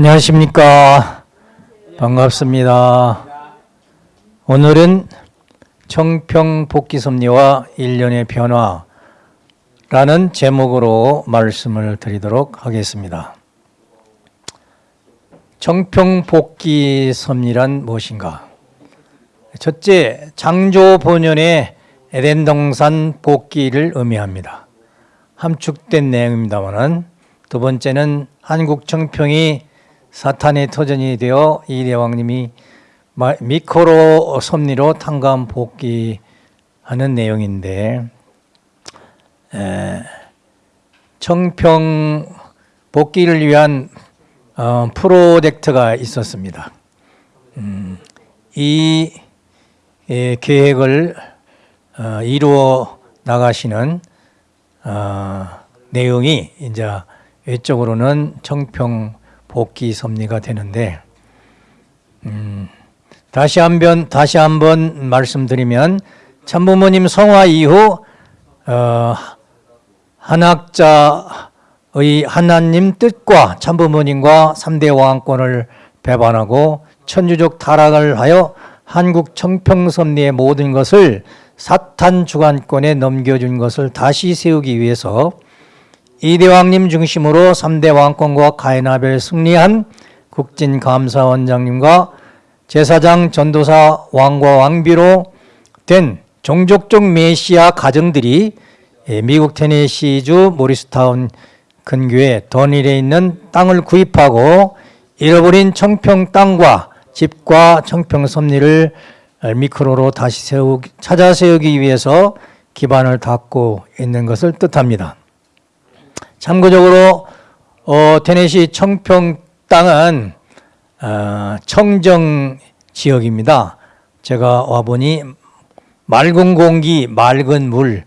안녕하십니까. 반갑습니다. 오늘은 청평 복귀섭리와 일련의 변화라는 제목으로 말씀을 드리도록 하겠습니다. 청평 복귀섭리란 무엇인가? 첫째, 창조 본연의 에덴 동산 복귀를 의미합니다. 함축된 내용입니다만은 두 번째는 한국 청평이 사탄의 터전이 되어 이 대왕님이 미코로 섭리로 탕감 복귀하는 내용인데 에, 청평 복귀를 위한 어, 프로젝트가 있었습니다. 음, 이 에, 계획을 어, 이루어 나가시는 어, 내용이 이제 외적으로는 청평 복귀 섭리가 되는데 음, 다시 한번 다시 한번 말씀드리면 참부모님 성화 이후 어, 한학자의 하나님 뜻과 참부모님과 3대 왕권을 배반하고 천주족 타락을 하여 한국 청평섭리의 모든 것을 사탄 주관권에 넘겨준 것을 다시 세우기 위해서 이대왕님 중심으로 3대 왕권과 가인아벨 승리한 국진감사원장님과 제사장 전도사 왕과 왕비로 된 종족적 메시아 가정들이 미국 테네시주 모리스타운 근교에 더닐에 있는 땅을 구입하고 잃어버린 청평 땅과 집과 청평 섭리를 미크로로 다시 세우, 찾아 세우기 위해서 기반을 닦고 있는 것을 뜻합니다. 참고적으로 어, 테네시 청평 땅은 어, 청정 지역입니다. 제가 와보니 맑은 공기, 맑은 물,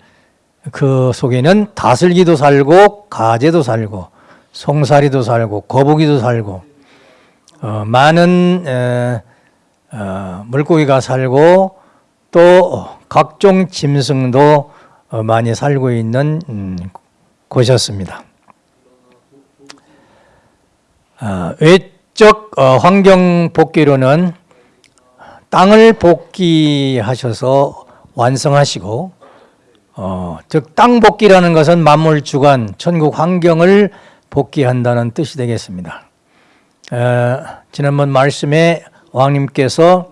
그 속에는 다슬기도 살고 가재도 살고 송사리도 살고 거북이도 살고 어, 많은 에, 어, 물고기가 살고 또 각종 짐승도 어, 많이 살고 있는 음, 곳이었습니다. 어, 외적 어, 환경 복귀로는 땅을 복귀하셔서 완성하시고 어, 즉 땅 복귀라는 것은 만물 주관, 천국 환경을 복귀한다는 뜻이 되겠습니다. 어, 지난번 말씀에 왕님께서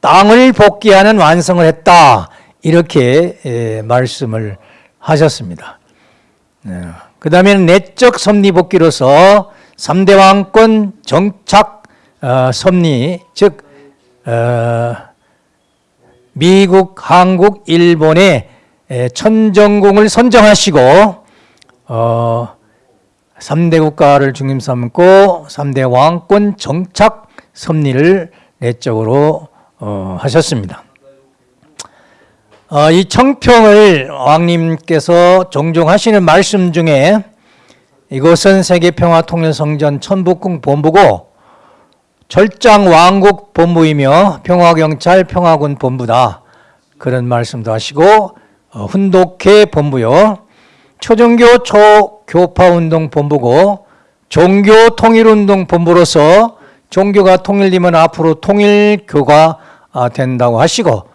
땅을 복귀하는 완성을 했다 이렇게 에, 말씀을 하셨습니다. 네. 그 다음에는 내적 섭리 복귀로서 3대 왕권 정착 어, 섭리 즉 어, 미국, 한국, 일본의 천정궁을 선정하시고 어, 3대 국가를 중심 삼고 3대 왕권 정착 섭리를 내적으로 어, 하셨습니다. 어, 이 청평을 왕님께서 종종 하시는 말씀 중에 이곳은 세계평화통일성전 천북궁 본부고 절장 왕국 본부이며 평화경찰 평화군 본부다. 그런 말씀도 하시고 어, 훈독회 본부요. 초정교 초교파운동 본부고 종교통일운동 본부로서 종교가 통일되면 앞으로 통일교가 아, 된다고 하시고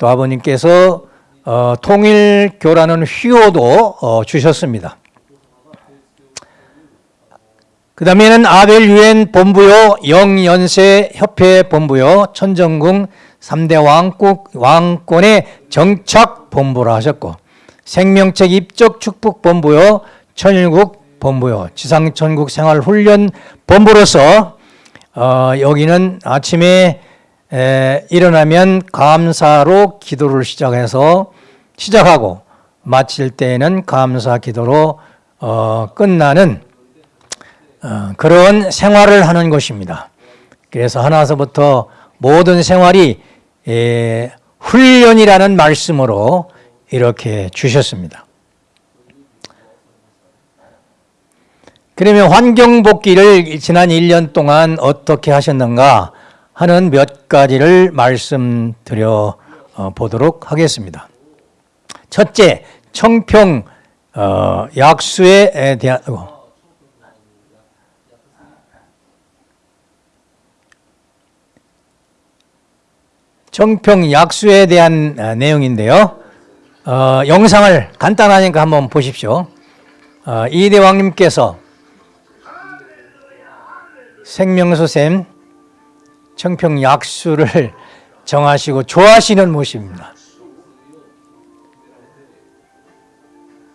또 아버님께서 어, 통일교라는 휘호도 어, 주셨습니다. 그 다음에는 아벨 유엔 본부요, 영연세 협회 본부요, 천정궁 3대 왕국, 왕권의 정착 본부라 하셨고, 생명책 입적 축복 본부요, 천일국 본부요, 지상천국 생활훈련 본부로서 어, 여기는 아침에 에, 일어나면 감사로 기도를 시작해서 시작하고 마칠 때에는 감사 기도로 어, 끝나는 어, 그런 생활을 하는 것입니다. 그래서 하나서부터 모든 생활이 에, 훈련이라는 말씀으로 이렇게 주셨습니다. 그러면 환경복귀를 지난 1년 동안 어떻게 하셨는가 하는 몇 가지를 말씀드려 어, 보도록 하겠습니다. 첫째, 청평 어, 약수에 대한 청평 약수에 대한 아, 내용인데요. 어, 영상을 간단하니까 한번 보십시오. 어, 이대왕님께서 생명수샘 청평 약수를 정하시고 좋아하시는 모습입니다.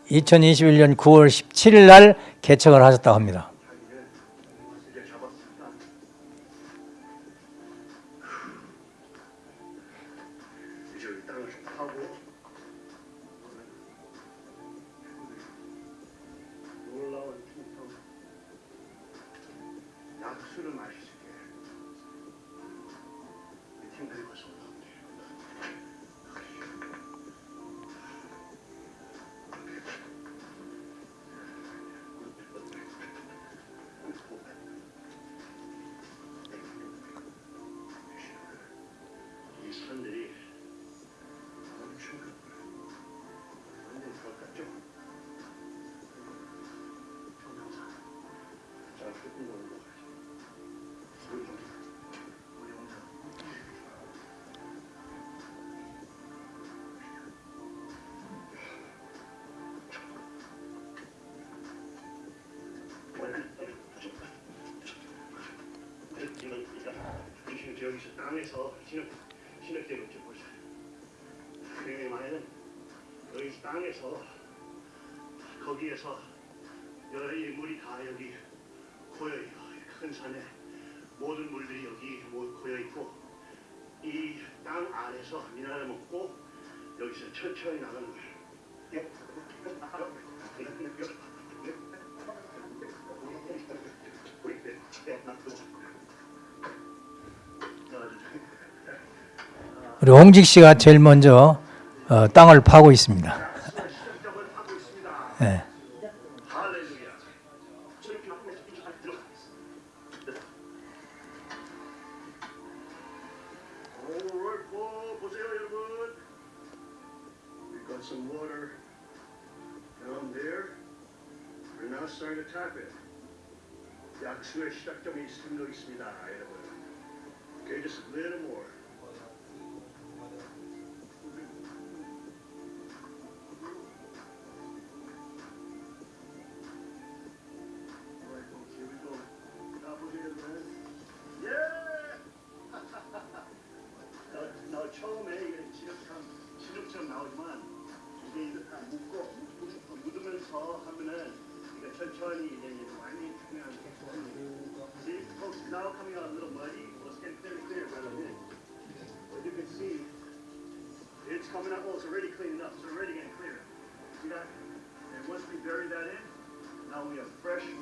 2021년 9월 17일 날 개척을 하셨다고 합니다. 우리 홍직 씨가 제일 먼저 어, 땅을 파고 있습니다. 시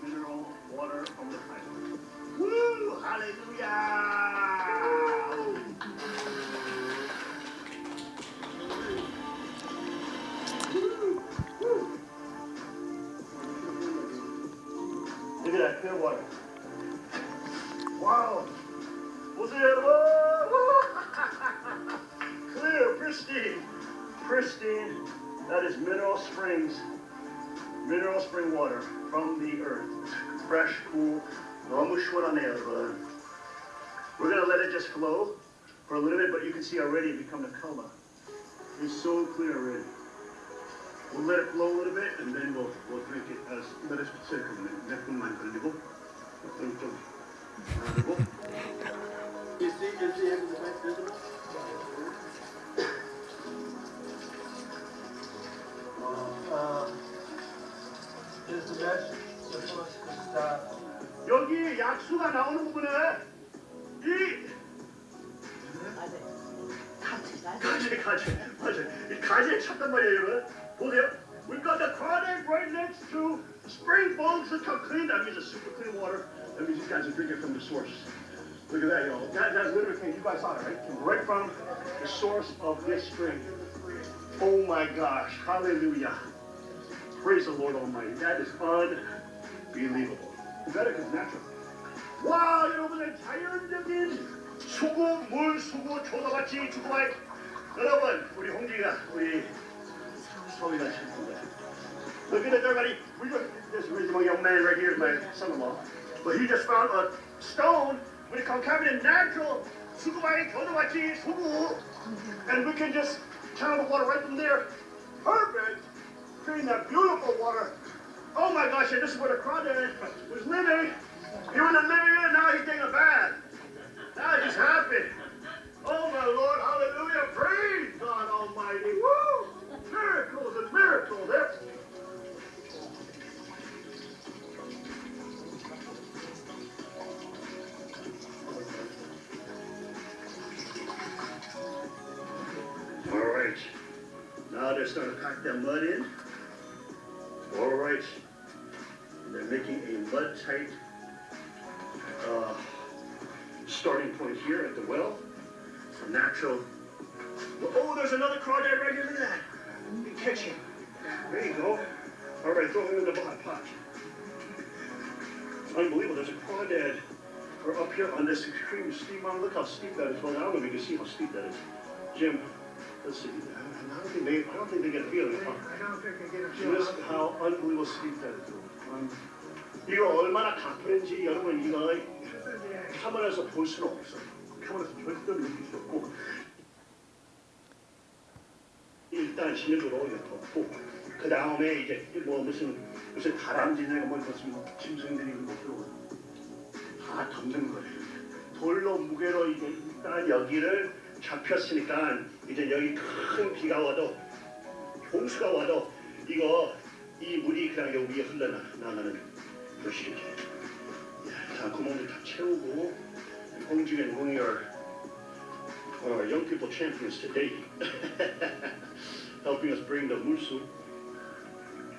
mineral water from the pipe. Woo! Hallelujah! Look at that clear water. Wow! What's it whoa, clear, pristine, pristine? That is mineral springs mineral spring water from the earth. Fresh, cool. We're going to let it just flow for a little bit, but you can see already it become a color. It's so clear already. We'll let it flow a little bit, and then we'll, we'll drink it as let us the the? 가재 찾단 말이에요 여러분 보세요 We've got the crawdad right next to spring falls that's how clean that means it's super clean water that means you guys are drinking from the source look at that y'all that, that literally came you guys saw it right came right from the source of this spring oh my gosh hallelujah praise the Lord Almighty that is unbelievable better because natural 와 여러분의 자연적인 수고 물 수고 조다같이 주고할 여러분 우리 홍기가 우리 probably not Look at it, everybody. We got this reasonable young man right here is my son-in-law. But he just found a stone when it comes coming in natural and we can just channel the water right from there. Perfect. Creating that beautiful water. Oh my gosh, and this is where the crawdad was living. He went in the living and now he's taking a bath. Now he's happy. Oh my Lord, hallelujah, praise God Almighty. Woo! Miracles and miracles. There. All right. Now they're starting to pack that mud in. All right. And they're making a mud tight uh, starting point here at the well for natural. Oh, there's another crawdad right here. Look at that. You can catch him. There you go. All right, throw him in the pot. pot. It's unbelievable. There's a crawdad or up here on this extreme steep mountain. Look how steep that is. Well, I don't know if you can see how steep that is. Jim, let's see. I don't think they, I don't think they get a feeling. Huh? I don't think I get a feel. Just how unbelievable steep that is. Um, 이거 얼마나 가파른지 여러분 이거 카메라에서 볼 수는 없어. 카메라에서 절대로 느낄 수 없고 일단 시내도로 덮고 그 다음에 이제 뭐 무슨 무슨 다람쥐냐 뭐 무슨 짐승들이 뭐 들어오고 다 덮는 거예요. 돌로 무게로 이제 일단 여기를 잡혔으니까 이제 여기 큰 비가 와도 홍수가 와도 이거 이 물이 그냥 여기 위에 흘러나가는 것이죠. 자 구멍들 다 채우고 of our young people champions today, helping us bring the 물수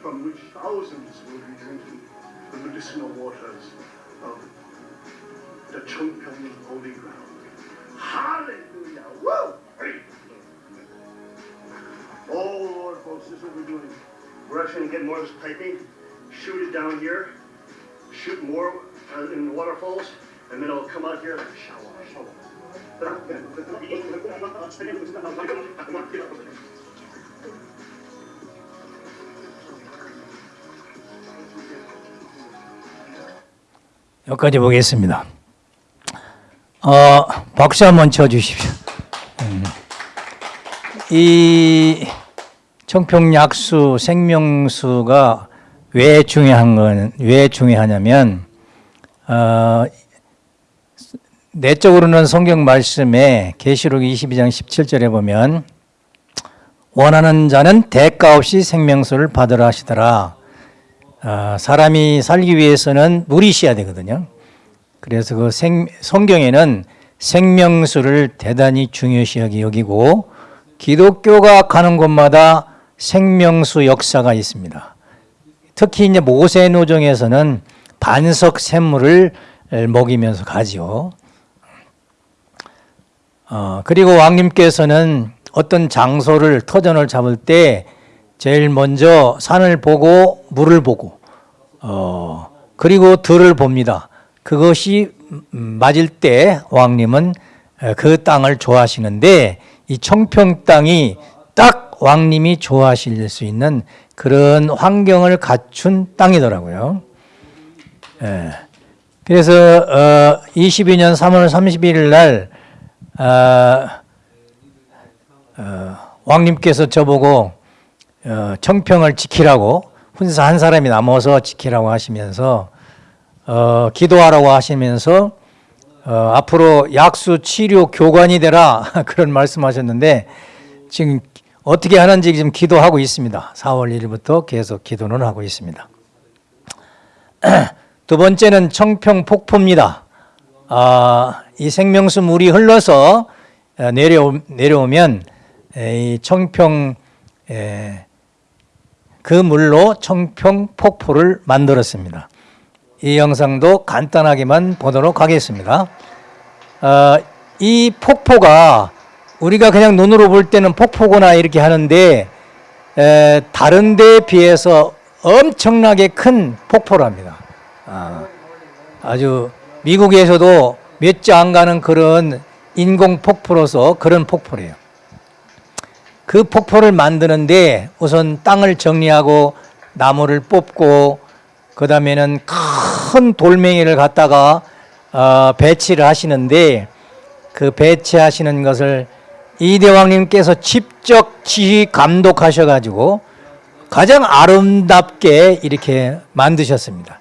from which thousands will be drinking the medicinal waters of the Chongpyeong holy ground. Hallelujah! Woo! Oh Lord, folks, this is what we're doing. We're actually gonna get more of this piping, shoot it down here, shoot more uh, in the waterfalls, and then it'll come out here like a shower. shower. 여기까지 보겠습니다. 어, 박수 한번 쳐주십시오. 음. 이 청평약수 생명수가 왜 중요한 건, 왜 중요하냐면, 어, 내적으로는 성경 말씀에 계시록 22장 17절에 보면 원하는 자는 대가 없이 생명수를 받으라 하시더라. 아, 사람이 살기 위해서는 물이 있어야 되거든요. 그래서 그 생, 성경에는 생명수를 대단히 중요시 여기고 기독교가 가는 곳마다 생명수 역사가 있습니다. 특히 이제 모세 노정에서는 반석 샘물을 먹이면서 가지요. 어, 그리고 왕님께서는 어떤 장소를 터전을 잡을 때 제일 먼저 산을 보고 물을 보고 어, 그리고 들을 봅니다. 그것이 음, 맞을 때 왕님은 어, 그 땅을 좋아하시는데 이 청평 땅이 딱 왕님이 좋아하실 수 있는 그런 환경을 갖춘 땅이더라고요. 예. 그래서 어, 22년 3월 31일 날 어, 어, 왕님께서 저보고 어, 청평을 지키라고 혼자 한 사람이 남아서 지키라고 하시면서 어, 기도하라고 하시면서 어, 앞으로 약수 치료 교관이 되라 그런 말씀하셨는데 지금 어떻게 하는지 지금 기도하고 있습니다. 4월 1일부터 계속 기도는 하고 있습니다. 두 번째는 청평 폭포입니다. 아, 이 생명수 물이 흘러서 어, 내려오, 내려오면 이 청평 에, 그 물로 청평 폭포를 만들었습니다. 이 영상도 간단하게만 보도록 하겠습니다. 어, 이 폭포가 우리가 그냥 눈으로 볼 때는 폭포구나 이렇게 하는데 에, 다른 데에 비해서 엄청나게 큰 폭포랍니다. 아, 아주 미국에서도 몇 주 안 가는 그런 인공 폭포로서 그런 폭포래요. 그 폭포를 만드는데 우선 땅을 정리하고 나무를 뽑고 그 다음에는 큰 돌멩이를 갖다가 어, 배치를 하시는데 그 배치하시는 것을 이 대왕님께서 직접 지휘 감독하셔가지고 가장 아름답게 이렇게 만드셨습니다.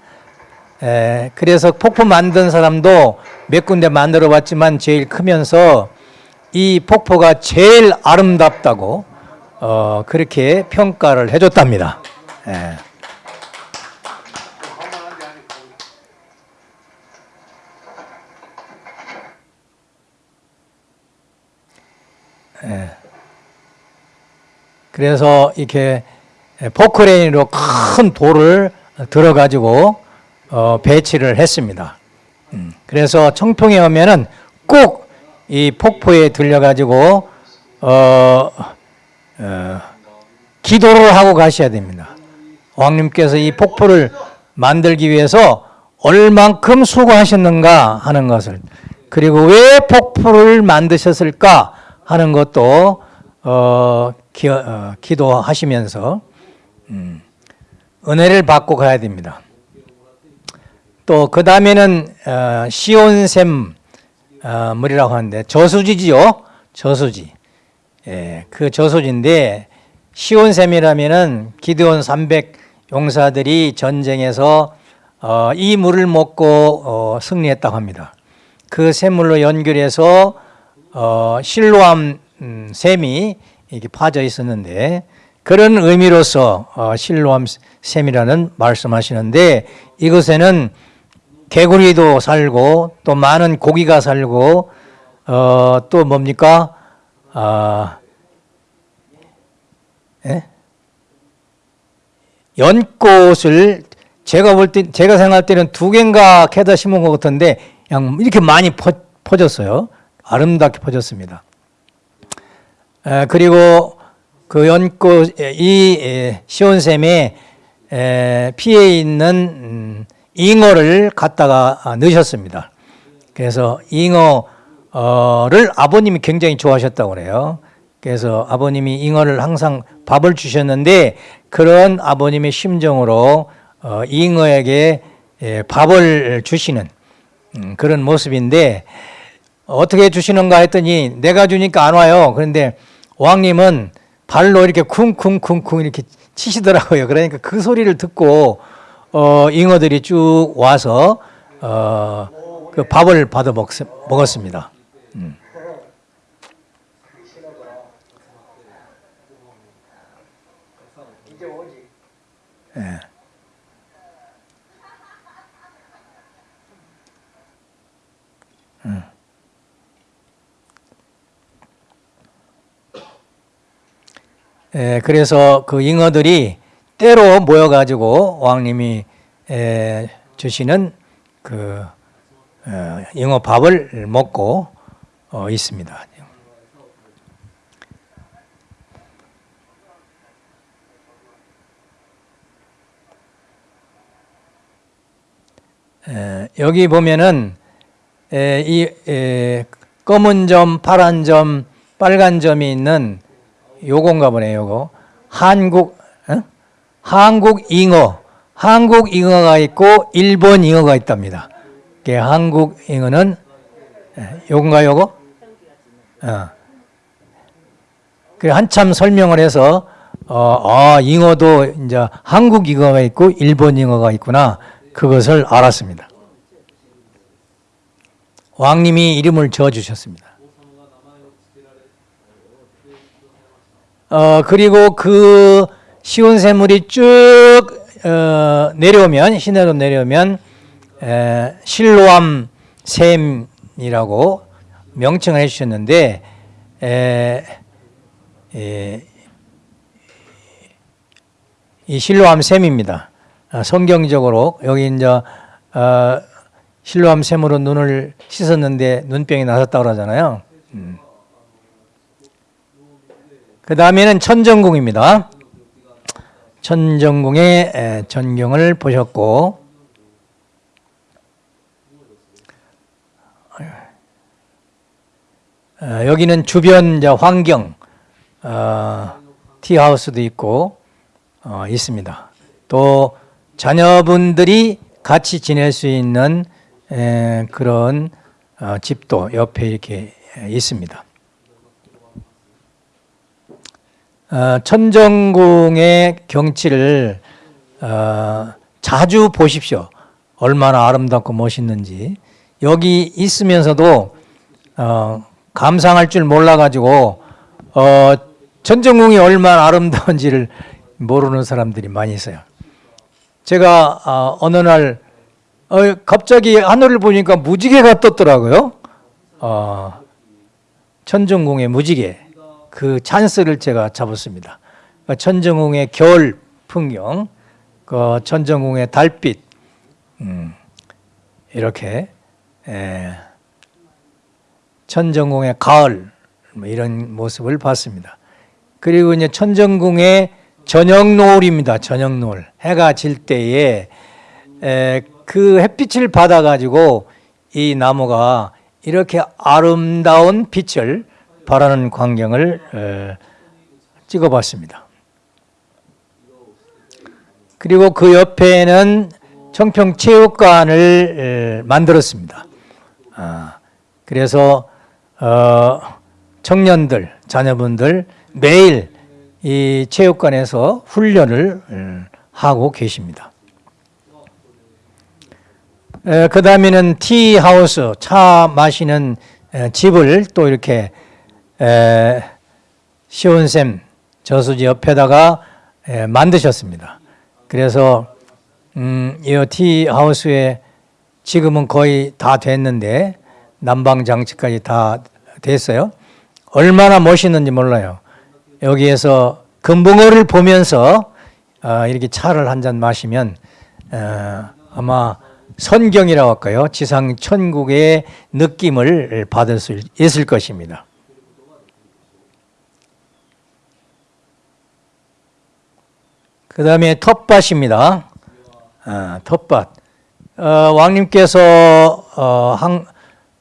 에, 그래서 폭포 만든 사람도 몇 군데 만들어 봤지만 제일 크면서 이 폭포가 제일 아름답다고 어, 그렇게 평가를 해줬답니다. 예. 예. 그래서 이렇게 포크레인으로 큰 돌을 들어가지고 어, 배치를 했습니다. 음, 그래서 청평에 오면은 꼭 이 폭포에 들려가지고 어, 어, 기도를 하고 가셔야 됩니다. 왕님께서 이 폭포를 만들기 위해서 얼만큼 수고하셨는가 하는 것을 그리고 왜 폭포를 만드셨을까 하는 것도 어, 기, 어, 기도하시면서 음, 은혜를 받고 가야 됩니다. 또 그 다음에는 어, 시온샘 어, 물이라고 하는데 저수지지요. 저수지. 예, 그 저수지인데 시온샘이라면은 기드온 300 용사들이 전쟁에서 어, 이 물을 먹고 어, 승리했다고 합니다. 그 샘물로 연결해서 어, 실로암 음, 샘이 이렇게 파져 있었는데 그런 의미로서 어, 실로암 샘이라는 말씀하시는데 이곳에는 개구리도 살고 또 많은 고기가 살고 어, 또 뭡니까? 아, 예? 연꽃을 제가 볼 때, 제가 생각할 때는 두 개인가 캐다 심은 것 같은데, 그냥 이렇게 많이 퍼, 퍼졌어요. 아름답게 퍼졌습니다. 에, 그리고 그 연꽃, 에, 이 에, 시온샘에 에, 피해 있는 음, 잉어를 갖다가 아, 넣으셨습니다. 그래서 잉어를 아버님이 굉장히 좋아하셨다고 그래요. 그래서 아버님이 잉어를 항상 밥을 주셨는데 그런 아버님의 심정으로 어, 잉어에게 예, 밥을 주시는 음, 그런 모습인데 어떻게 주시는가 했더니 내가 주니까 안 와요. 그런데 왕님은 발로 이렇게 쿵쿵쿵쿵 이렇게 치시더라고요. 그러니까 그 소리를 듣고 어, 잉어들이 쭉 와서 어, 그 밥을 받아 먹, 먹었습니다. 음. 예. 음. 예, 그래서 그 잉어들이 때로 모여가지고 왕님이 에, 주시는 그 어, 잉어 밥을 먹고 어, 있습니다. 에, 여기 보면은 에, 이 에, 검은 점, 파란 점, 빨간 점이 있는 요건가 보네요. 요거 한국 어? 한국 잉어, 한국 잉어가 있고 일본 잉어가 있답니다. 그 한국 잉어는 에, 요건가 요거? 어. 그 한참 설명을 해서 어, 아 잉어도 이제 한국 잉어가 있고 일본 잉어가 있구나. 그것을 알았습니다. 왕님이 이름을 지어 주셨습니다. 어, 그리고 그 시온 샘물이 쭉 어, 내려오면 시내로 내려오면 에, 실로암 샘이라고 명칭을 해주셨는데 에, 에, 이 실로암 샘입니다. 어, 성경적으로 여기 이제 어, 실로암 샘으로 눈을 씻었는데 눈병이 나섰다고 그러잖아요. 음. 그 다음에는 천정궁입니다. 천정궁의 전경을 보셨고 어, 여기는 주변 환경 어, 티하우스도 있고 어, 있습니다. 또 자녀분들이 같이 지낼 수 있는 에, 그런 어, 집도 옆에 이렇게 있습니다. 어, 천정궁의 경치를 어, 자주 보십시오. 얼마나 아름답고 멋있는지. 여기 있으면서도 어, 감상할 줄 몰라가지고 어, 천정궁이 얼마나 아름다운지를 모르는 사람들이 많이 있어요. 제가 어, 어느 날 어, 갑자기 하늘을 보니까 무지개가 떴더라고요. 어, 천정궁의 무지개 그 찬스를 제가 잡았습니다. 그러니까 천정궁의 겨울 풍경, 그 천정궁의 달빛 음, 이렇게 에, 천정궁의 가을 뭐 이런 모습을 봤습니다. 그리고 이제 천정궁의 저녁 노을입니다. 저녁 노을 해가 질 때에 에, 그 햇빛을 받아가지고 이 나무가 이렇게 아름다운 빛을 발하는 광경을 에, 찍어봤습니다. 그리고 그 옆에는 청평체육관을 에, 만들었습니다. 아, 그래서 어, 청년들, 자녀분들 매일 이 체육관에서 훈련을 에, 하고 계십니다. 그 다음에는 티하우스, 차 마시는 에, 집을 또 이렇게 에, 시온샘 저수지 옆에다가 에, 만드셨습니다. 그래서 음, 이 티하우스에 지금은 거의 다 됐는데 난방 장치까지 다 됐어요. 얼마나 멋있는지 몰라요. 여기에서 금붕어를 보면서 어, 이렇게 차를 한 잔 마시면 어, 아마 선경이라고 할까요? 지상 천국의 느낌을 받을 수 있을 것입니다. 그 다음에 텃밭입니다. 아, 텃밭. 어, 왕님께서 어, 한,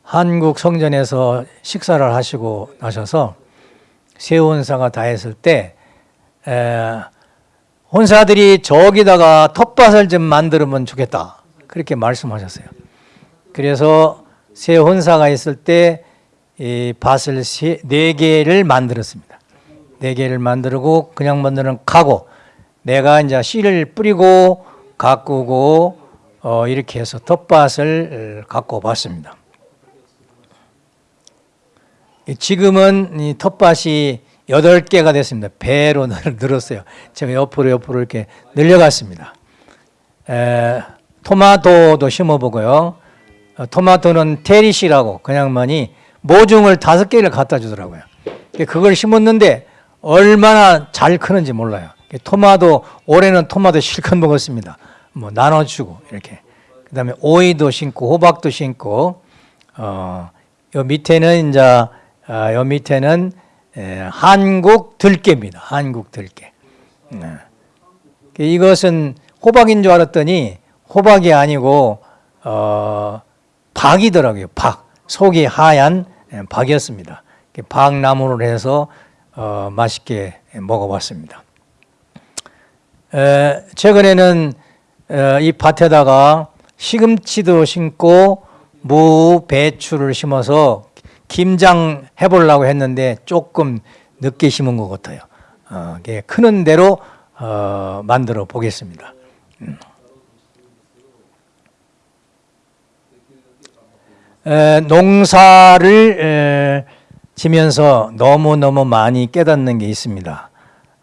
한국 성전에서 식사를 하시고 나셔서 세혼사가 다 했을 때 에, 혼사들이 저기다가 텃밭을 좀 만들면 좋겠다. 그렇게 말씀하셨어요. 그래서 세 혼사가 있을 때 이 밭을 세, 네 개를 만들었습니다. 네 개를 만들고 그냥 만드는 가고 내가 이제 씨를 뿌리고 가꾸고 어, 이렇게 해서 텃밭을 가꿔 봤습니다. 지금은 이 텃밭이 여덟 개가 됐습니다. 배로 늘었어요. 제가 옆으로 옆으로 이렇게 늘려갔습니다. 에, 토마토도 심어보고요. 어, 토마토는 테리시라고 그냥만이 모종을 다섯 개를 갖다 주더라고요. 그걸 심었는데 얼마나 잘 크는지 몰라요. 토마토 올해는 토마토 실컷 먹었습니다. 뭐 나눠주고 이렇게. 그 다음에 오이도 심고 호박도 심고 어, 요 밑에는 이제 아, 요 밑에는 에, 한국 들깨입니다. 한국 들깨. 네. 이것은 호박인 줄 알았더니 호박이 아니고 어, 박이더라고요. 박 속이 하얀 예, 박이었습니다. 박나무를 해서 어, 맛있게 먹어봤습니다. 에, 최근에는 에, 이 밭에다가 시금치도 심고 무, 배추를 심어서 김장 해보려고 했는데 조금 늦게 심은 것 같아요. 어, 크는 대로 어, 만들어 보겠습니다. 음. 에, 농사를 에, 지면서 너무너무 많이 깨닫는 게 있습니다.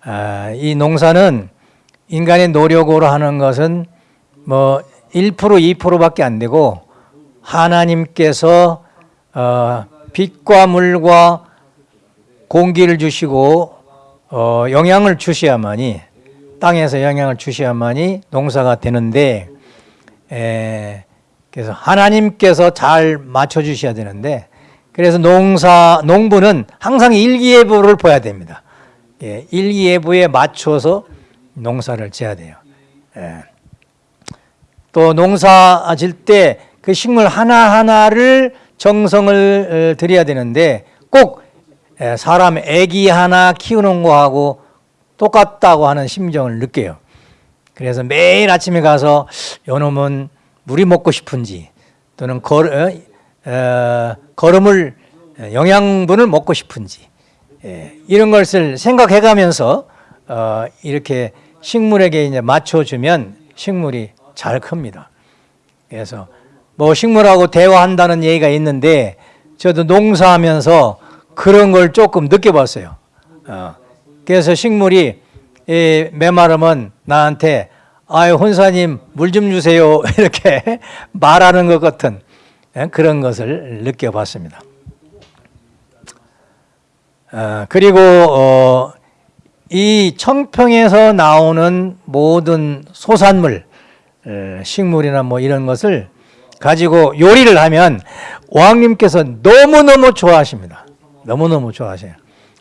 아, 이 농사는 인간의 노력으로 하는 것은 뭐 1% 2%밖에 안 되고 하나님께서 어, 빛과 물과 공기를 주시고 어, 영향을 주셔야만이 땅에서 영향을 주셔야만이 농사가 되는데 에, 그래서 하나님께서 잘 맞춰 주셔야 되는데 그래서 농사 농부는 항상 일기예보를 봐야 됩니다. 예, 일기예보에 맞춰서 농사를 지어야 돼요. 예. 또 농사 질 때 그 식물 하나 하나를 정성을 들여야 되는데 꼭 예, 사람 애기 하나 키우는 거하고 똑같다고 하는 심정을 느껴요. 그래서 매일 아침에 가서 요놈은 물이 먹고 싶은지 또는 걸, 어, 어, 걸음을 예, 영양분을 먹고 싶은지 예, 이런 것을 생각해가면서 어, 이렇게 식물에게 이제 맞춰주면 식물이 잘 큽니다. 그래서 뭐 식물하고 대화한다는 얘기가 있는데 저도 농사하면서 그런 걸 조금 느껴봤어요. 어, 그래서 식물이 이 메마르면 나한테 아유 혼사님 물 좀 주세요 이렇게 말하는 것 같은 예, 그런 것을 느껴봤습니다. 어, 그리고 어, 이 청평에서 나오는 모든 소산물, 에, 식물이나 뭐 이런 것을 가지고 요리를 하면 왕님께서 너무너무 좋아하십니다. 너무너무 좋아하셔요.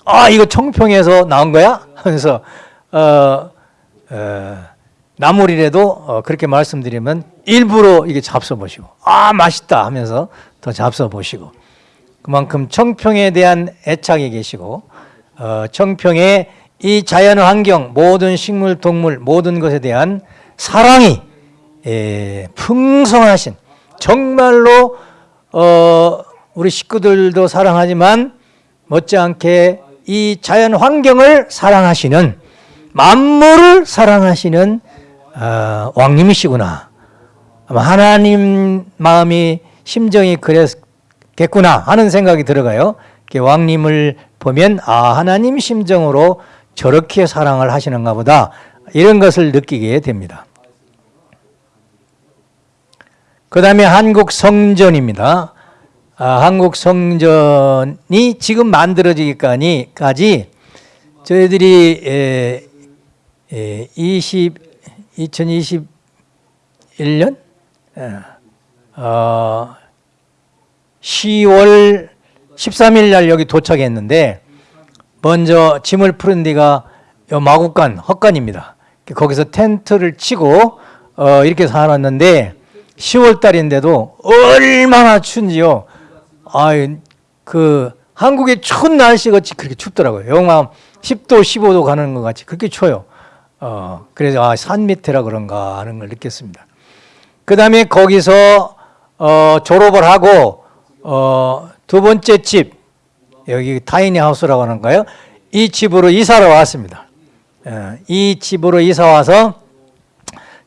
아, 이거 청평에서 나온 거야? 하면서, 어, 어, 나물이라도 어, 그렇게 말씀드리면 일부러 이게 잡숴보시고, 아, 맛있다 하면서 더 잡숴보시고, 그만큼 청평에 대한 애착이 계시고, 어, 청평의 이 자연 환경, 모든 식물, 동물, 모든 것에 대한 사랑이 예, 풍성하신 정말로 어, 우리 식구들도 사랑하지만 못지않게 이 자연 환경을 사랑하시는 만물을 사랑하시는 어, 왕님이시구나. 하나님 마음이 심정이 그랬겠구나 하는 생각이 들어가요. 왕님을 보면 아 하나님 심정으로 저렇게 사랑을 하시는가 보다 이런 것을 느끼게 됩니다. 그 다음에 한국 성전입니다. 아, 한국 성전이 지금 만들어지기까지 저희들이 에, 에, 20, 2021년 어, 10월 13일 날 여기 도착했는데 먼저 짐을 푸른 데가 요 마국간 헛간입니다. 거기서 텐트를 치고 어, 이렇게 살았는데 10월 달인데도 얼마나 춘지요. 아, 그 한국의 추운 날씨 같이 그렇게 춥더라고요. 영하 10도, 15도 가는 것 같이 그렇게 추워요. 어, 그래서 아, 산 밑에라 그런가 하는 걸 느꼈습니다. 그 다음에 거기서 어, 졸업을 하고 어, 두 번째 집 여기 타이니 하우스라고 하는가요? 이 집으로 이사를 왔습니다. 예, 이 집으로 이사 와서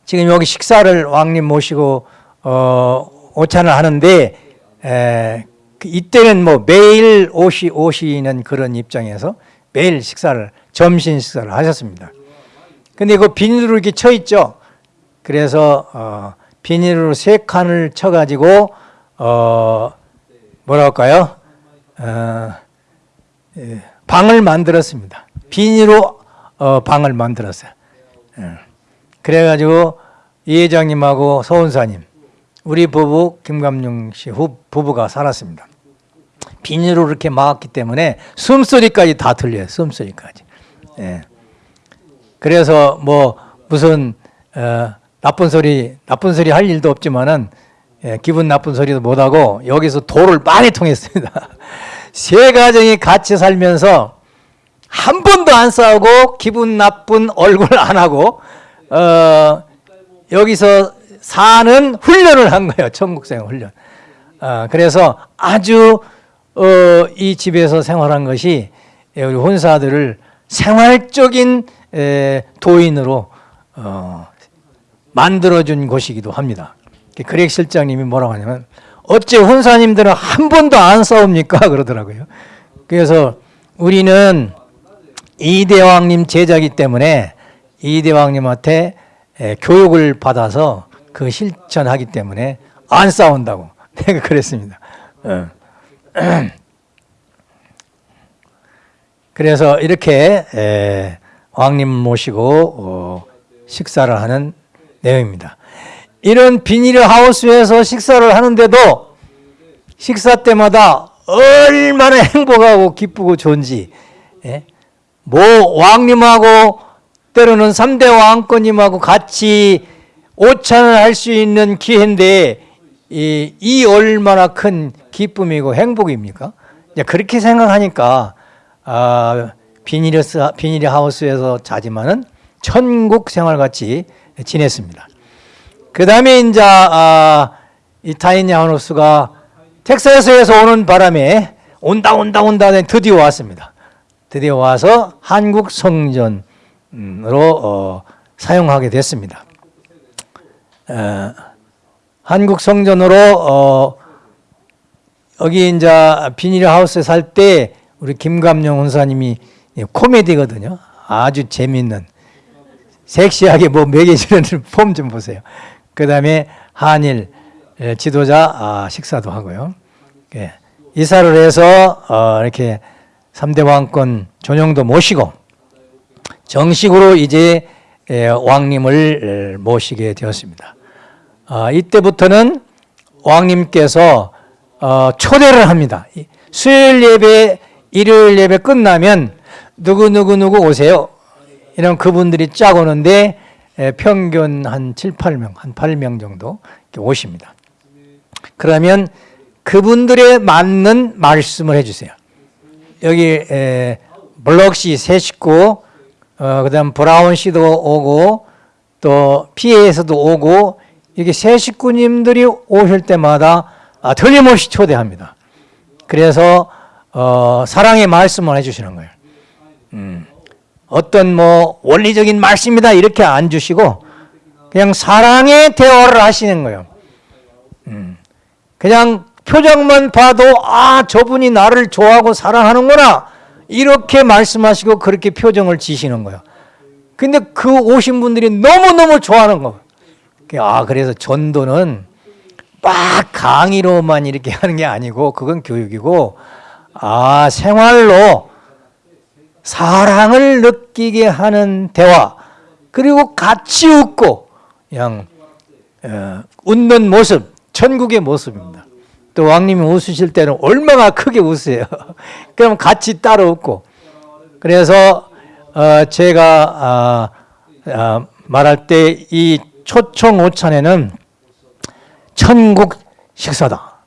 지금 여기 식사를 왕님 모시고 어, 오찬을 하는데 에, 그 이때는 뭐 매일 오시 오시는 그런 입장에서 매일 식사를 점심 식사를 하셨습니다. 근데 그 비닐로 이렇게 쳐 있죠. 그래서 어, 비닐로 세 칸을 쳐가지고 어, 뭐랄까요? 어, 예, 방을 만들었습니다. 비닐로 어, 방을 만들었어요. 예. 그래가지고 이 회장님하고 서운사님, 우리 부부 김감용 씨 후, 부부가 살았습니다. 비닐로 이렇게 막았기 때문에 숨소리까지 다 들려요. 숨소리까지. 예. 그래서 뭐 무슨 어, 나쁜 소리 나쁜 소리 할 일도 없지만은 예, 기분 나쁜 소리도 못 하고 여기서 도를 많이 통했습니다. 세 가정이 같이 살면서 한 번도 안 싸우고 기분 나쁜 얼굴 안 하고 어, 여기서 사는 훈련을 한 거예요. 천국생 훈련. 어, 그래서 아주 어, 이 집에서 생활한 것이 우리 혼사들을 생활적인 에, 도인으로 어, 만들어준 곳이기도 합니다. 그렉 실장님이 뭐라고 하냐면 어째 혼사님들은 한 번도 안 싸웁니까? 그러더라고요. 그래서 우리는 이대왕님 제자기 때문에 이대왕님한테 에, 교육을 받아서 그 실천하기 때문에 안 싸운다고 내가 그랬습니다. 어. 그래서 이렇게 에, 왕님 모시고 어, 식사를 하는 내용입니다. 이런 비닐 하우스에서 식사를 하는데도 식사 때마다 얼마나 행복하고 기쁘고 좋은지 예? 뭐 왕님하고 때로는 3대 왕권님하고 같이 오찬을 할 수 있는 기회인데 이, 이 얼마나 큰 기쁨이고 행복입니까? 그렇게 생각하니까 아, 비닐스, 비닐 하우스에서 자지만은 천국 생활 같이 지냈습니다. 그 다음에 이제 아, 이 타이니 하우스가 텍사스에서 오는 바람에 온다 온다 온다 드디어 왔습니다. 드디어 와서 한국 성전으로 어, 사용하게 됐습니다. 어, 한국 성전으로 어, 여기 이제 비닐 하우스에 살때 우리 김감룡 원사님이 코미디거든요. 아주 재밌는 섹시하게 뭐 먹여주는 폼 좀 보세요. 그 다음에 한일 예, 지도자 아, 식사도 하고요. 예, 이사를 해서 어, 이렇게 3대 왕권 전용도 모시고 정식으로 이제 예, 왕님을 모시게 되었습니다. 아, 이때부터는 왕님께서 어, 초대를 합니다. 이 수요일 예배, 일요일 예배 끝나면 누구 누구 누구 오세요. 이런 그분들이 쫙 오는데 에, 평균 한 7, 8명, 한 8명 정도 오십니다. 그러면 그분들에 맞는 말씀을 해주세요. 여기 에, 블럭 씨 세 식구, 어, 그 다음 브라운 씨도 오고 또 피에에서도 오고 이게 세 식구님들이 오실 때마다 아, 틀림없이 초대합니다. 그래서 어, 사랑의 말씀을 해주시는 거예요. 음, 어떤 뭐 원리적인 말씀이다 이렇게 안 주시고 그냥 사랑의 대화를 하시는 거예요. 음, 그냥 표정만 봐도 아 저분이 나를 좋아하고 사랑하는구나 이렇게 말씀하시고 그렇게 표정을 지시는 거예요. 근데 그 오신 분들이 너무너무 좋아하는 거예요. 아 그래서 전도는 막 강의로만 이렇게 하는 게 아니고 그건 교육이고 아 생활로 사랑을 느끼게 하는 대화 그리고 같이 웃고 그냥 어, 웃는 모습 천국의 모습입니다. 또 왕님이 웃으실 때는 얼마나 크게 웃으세요. 그럼 같이 따로 웃고 그래서 어, 제가 아, 아, 말할 때 이 초청 오찬에는 천국 식사다.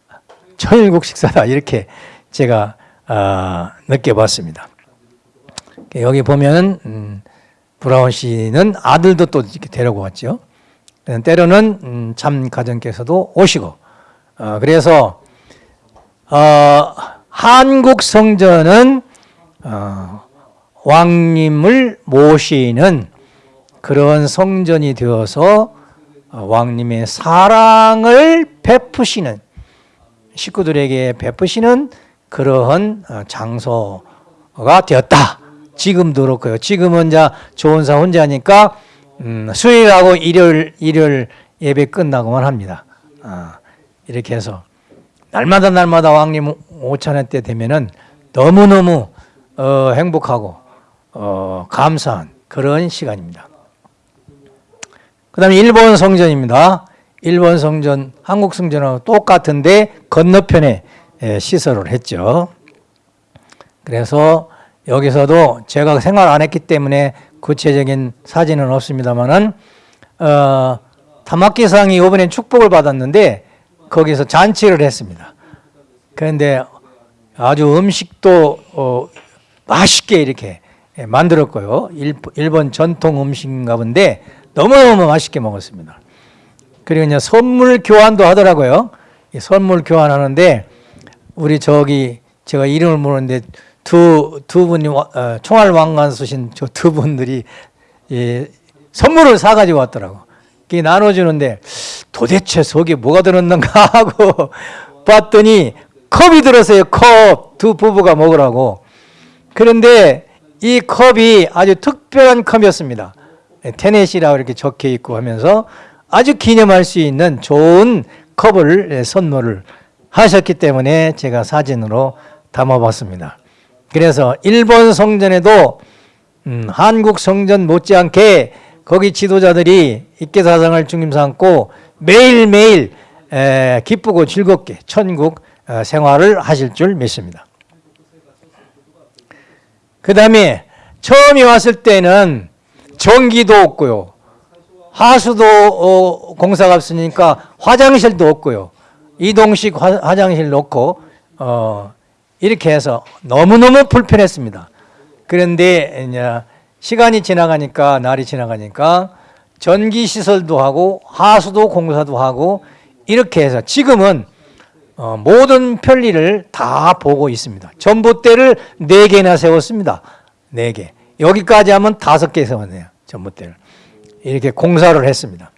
천국 식사다. 이렇게 제가 아, 느껴봤습니다. 여기 보면 음, 브라운 씨는 아들도 또 이렇게 데리고 왔죠. 때로는 음, 참 가정께서도 오시고 어, 그래서 어, 한국 성전은 어, 왕님을 모시는 그런 성전이 되어서 어, 왕님의 사랑을 베푸시는 식구들에게 베푸시는 그러한 어, 장소가 되었다. 지금도 그렇고요. 지금은 이제 조은사 혼자니까 음, 수요일하고 일요일 일요일 예배 끝나고만 합니다. 아, 이렇게 해서 날마다 날마다 왕님 오찬회 때 되면은 너무 너무 어, 행복하고 어, 감사한 그런 시간입니다. 그다음에 일본 성전입니다. 일본 성전, 한국 성전하고 똑같은데 건너편에 예, 시설을 했죠. 그래서 여기서도 제가 생활 안 했기 때문에 구체적인 사진은 없습니다만은 어, 타마키상이 이번에 축복을 받았는데 거기서 잔치를 했습니다. 그런데 아주 음식도 어, 맛있게 이렇게 만들었고요. 일, 일본 전통 음식인가 본데 너무너무 맛있게 먹었습니다. 그리고 이제 선물 교환도 하더라고요. 선물 교환하는데 우리 저기 제가 이름을 모르는데 두, 두 분이 어, 총알 왕관 쓰신 저 두 분들이 예, 선물을 사가지고 왔더라고. 그게 나눠주는데 도대체 속에 뭐가 들었는가 하고 봤더니 컵이 들었어요. 컵. 두 부부가 먹으라고. 그런데 이 컵이 아주 특별한 컵이었습니다. 테넷이라고 이렇게 적혀 있고 하면서 아주 기념할 수 있는 좋은 컵을 선물을 하셨기 때문에 제가 사진으로 담아봤습니다. 그래서 일본 성전에도 음, 한국 성전 못지않게 거기 지도자들이 입계사상을 중심 삼고 매일매일 에, 기쁘고 즐겁게 천국 어, 생활을 하실 줄 믿습니다. 그 다음에 처음에 왔을 때는 전기도 없고요. 하수도 어, 공사가 없으니까 화장실도 없고요. 이동식 화, 화장실 놓고 어, 이렇게 해서 너무너무 불편했습니다. 그런데 이제 시간이 지나가니까 날이 지나가니까 전기 시설도 하고 하수도 공사도 하고 이렇게 해서 지금은 어, 모든 편리를 다 보고 있습니다. 전봇대를 네 개나 세웠습니다. 네 개. 여기까지 하면 다섯 개 세웠네요. 전봇대를 이렇게 공사를 했습니다.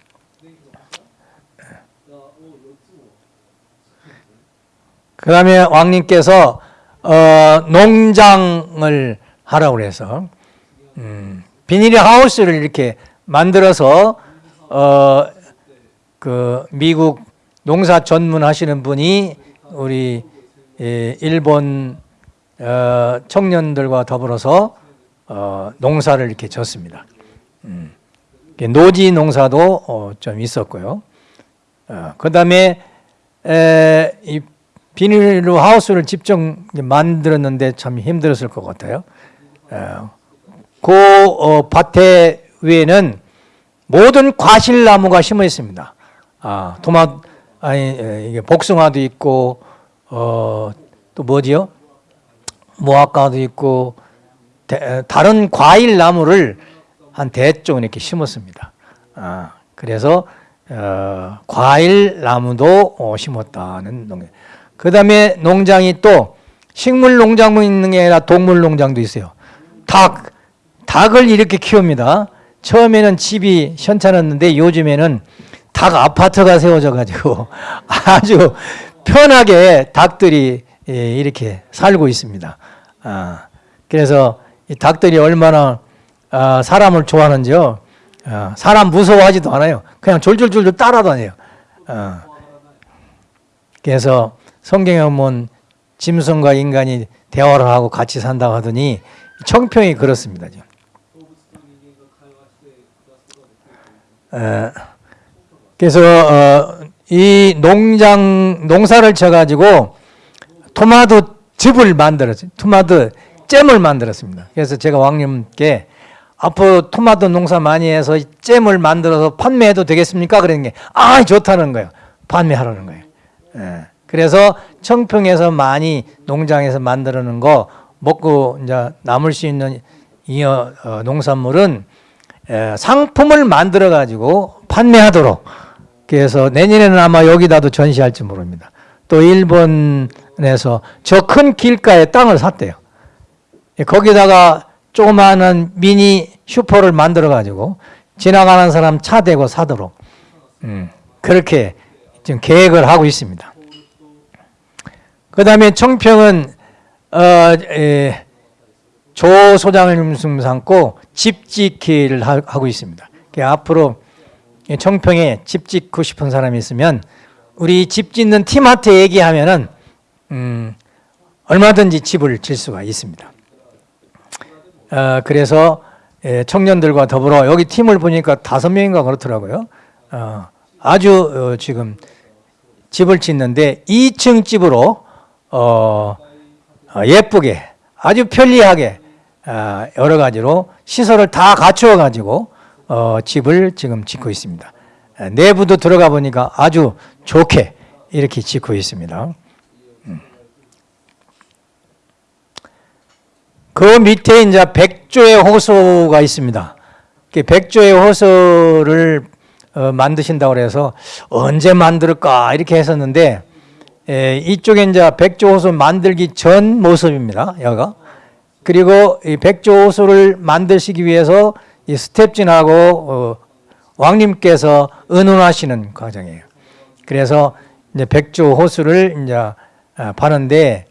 그 다음에 왕님께서 어, 농장을 하라고 그래서 음, 비닐 하우스를 이렇게 만들어서 어, 그 미국 농사 전문하시는 분이 우리 예, 일본 어, 청년들과 더불어서 어, 농사를 이렇게 졌습니다. 음, 노지 농사도 어, 좀 있었고요. 어, 그 다음에 이 비닐로 하우스를 직접 만들었는데 참 힘들었을 것 같아요. 어, 그 어, 밭에 위에는 모든 과실나무가 심어 있습니다. 아, 토마 아니 에, 이게 복숭아도 있고 어, 또 뭐지요? 무화과도 있고 대, 다른 과일 나무를 한 대쪽 이렇게 심었습니다. 아, 그래서 어, 과일 나무도 어, 심었다는 농. 그 다음에 농장이 또 식물 농장만 있는 게 아니라 동물 농장도 있어요. 닭, 닭을 이렇게 키웁니다. 처음에는 집이 현찮았는데 요즘에는 닭 아파트가 세워져 가지고 아주 편하게 닭들이 예, 이렇게 살고 있습니다. 아, 그래서 이 닭들이 얼마나 아, 사람을 좋아하는지요. 아, 사람 무서워하지도 않아요. 그냥 졸졸졸졸 따라다녀요. 아, 그래서 성경에 보면 짐승과 인간이 대화를 하고 같이 산다고 하더니 청평이 그렇습니다. 에, 그래서 어, 이 농장 농사를 쳐가지고 토마토 즙을 만들었어요. 토마토 잼을 만들었습니다. 그래서 제가 왕님께 앞으로 토마토 농사 많이 해서 잼을 만들어서 판매해도 되겠습니까? 그런 게아 좋다는 거예요. 판매하라는 거예요. 예. 그래서 청평에서 많이 농장에서 만들어놓은 거 먹고 이제 남을 수 있는 이 어, 어, 농산물은 에, 상품을 만들어 가지고 판매하도록 그래서 내년에는 아마 여기다도 전시할지 모릅니다. 또 일본에서 저 큰 길가에 땅을 샀대요. 예, 거기다가 조그마한 미니 슈퍼를 만들어 가지고 지나가는 사람 차 대고 사도록 음, 그렇게 지금 계획을 하고 있습니다. 그 다음에 청평은 어, 에, 조 소장을 삼고 집 짓기를 하, 고 있습니다. 앞으로 청평에 집 짓고 싶은 사람이 있으면 우리 집 짓는 팀한테 얘기하면은 음, 얼마든지 집을 질 수가 있습니다. 어, 그래서 예, 청년들과 더불어 여기 팀을 보니까 다섯 명인가 그렇더라고요. 어, 아주 어, 지금 집을 짓는데 2층 집으로 어, 어, 예쁘게 아주 편리하게 어, 여러 가지로 시설을 다 갖추어 가지고 어, 집을 지금 짓고 있습니다. 에, 내부도 들어가 보니까 아주 좋게 이렇게 짓고 있습니다. 음. 그 밑에 이제 백조의 호수가 있습니다. 그 백조의 호수를 어, 만드신다고 그래서 언제 만들까 이렇게 했었는데 에, 이쪽에 이제 백조 호수 만들기 전 모습입니다. 여가 그리고 이 백조 호수를 만드시기 위해서 이 스텝진하고 어, 왕님께서 의논하시는 과정이에요. 그래서 이제 백조 호수를 이제 아, 파는데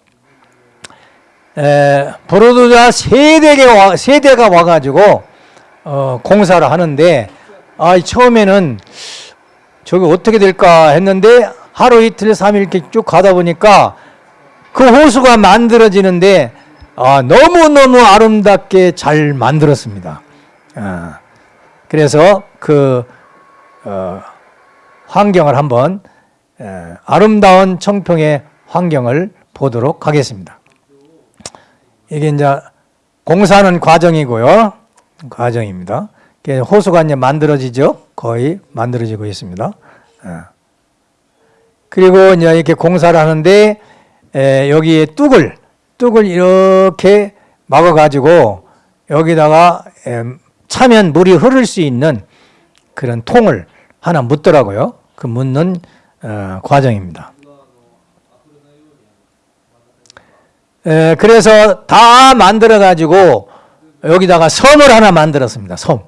에, 브로드자 세 대가 와, 세 대가 와가지고 어, 공사를 하는데 아 처음에는 저게 어떻게 될까 했는데 하루 이틀 삼일 이렇게 쭉 가다 보니까 그 호수가 만들어지는데 아, 너무 너무 아름답게 잘 만들었습니다. 아, 그래서 그 어, 환경을 한번 에, 아름다운 청평의 환경을 보도록 하겠습니다. 이게 이제 공사하는 과정이고요. 과정입니다. 호수가 이제 만들어지죠. 거의 만들어지고 있습니다. 예. 그리고 이제 이렇게 공사를 하는데 에, 여기에 뚝을 뚝을 이렇게 막아 가지고 여기다가 에, 차면 물이 흐를 수 있는 그런 통을 하나 묻더라고요. 그 묻는 어, 과정입니다. 에, 그래서 다 만들어 가지고 여기다가 섬을 하나 만들었습니다. 섬.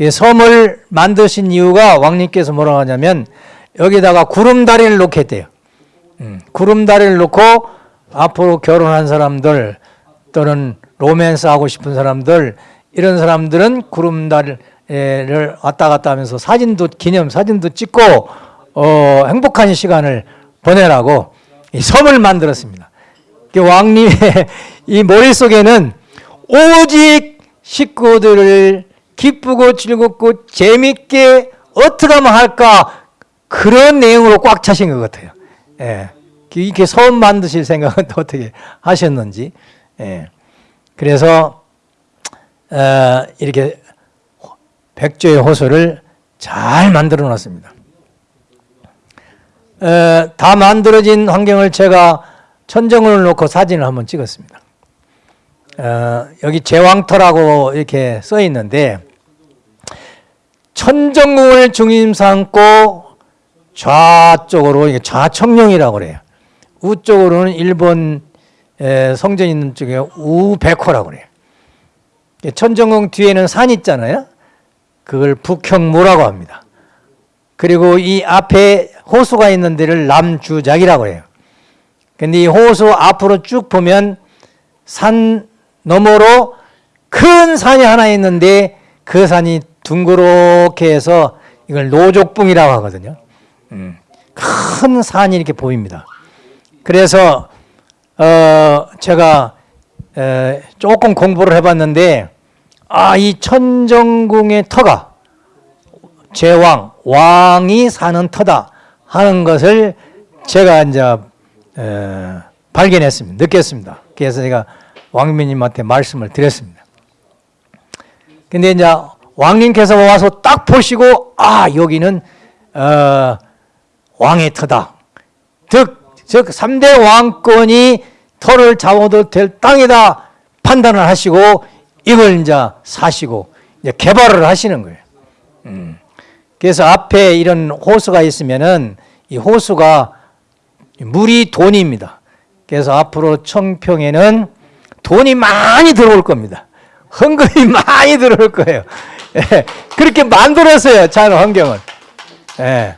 이 섬을 만드신 이유가 왕님께서 뭐라고 하냐면 여기다가 구름다리를 놓겠대요. 음, 구름다리를 놓고 앞으로 결혼한 사람들 또는 로맨스 하고 싶은 사람들 이런 사람들은 구름다리를 왔다 갔다 하면서 사진도 기념 사진도 찍고 어, 행복한 시간을 보내라고 이 섬을 만들었습니다. 그 왕님의 이 머릿속에는 오직 식구들을 기쁘고 즐겁고 재밌게 어떻게 하면 할까 그런 내용으로 꽉 차신 것 같아요. 예. 이렇게 섬 만드실 생각은 또 어떻게 하셨는지. 예. 그래서 어, 이렇게 백조의 호수를 잘 만들어 놨습니다. 어, 다 만들어진 환경을 제가 천정을 놓고 사진을 한번 찍었습니다. 어, 여기 제왕터라고 이렇게 써 있는데 천정궁을 중심 삼고 좌쪽으로 이게 좌청룡이라고 그래요. 우쪽으로는 일본 에, 성전 있는 쪽에 우백호라고 그래요. 천정궁 뒤에는 산 있잖아요. 그걸 북형무라고 합니다. 그리고 이 앞에 호수가 있는 데를 남주작이라고 해요. 근데 이 호수 앞으로 쭉 보면 산 너머로 큰 산이 하나 있는데 그 산이 둥그렇게 해서 이걸 노족봉이라고 하거든요. 음, 큰 산이 이렇게 보입니다. 그래서 어 제가 에, 조금 공부를 해봤는데 아 이 천정궁의 터가 제왕 왕이 사는 터다 하는 것을 제가 이제 에, 발견했습니다. 느꼈습니다. 그래서 제가 왕민님한테 말씀을 드렸습니다. 근데 이제 왕님께서 와서 딱 보시고 아 여기는 어, 왕의 터다. 즉, 즉 3대 왕권이 터를 잡아도 될 땅이다 판단을 하시고 이걸 이제 사시고 이제 개발을 하시는 거예요. 음. 그래서 앞에 이런 호수가 있으면은 이 호수가 물이 돈입니다. 그래서 앞으로 청평에는 돈이 많이 들어올 겁니다. 헌금이 많이 들어올 거예요. 예, 그렇게 만들었어요. 자연 환경을. 예.